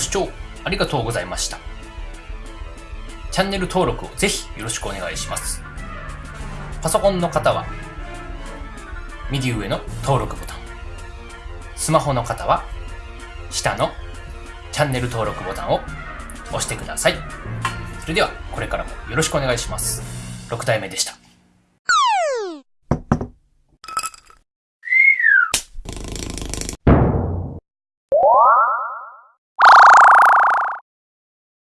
視聴ありがとうございました。チャンネル登録をぜひよろしくお願いします。パソコンの方は、右上の登録ボタン。スマホの方は、下のチャンネル登録ボタンを押してください。それでは、これからもよろしくお願いします。6体目でした。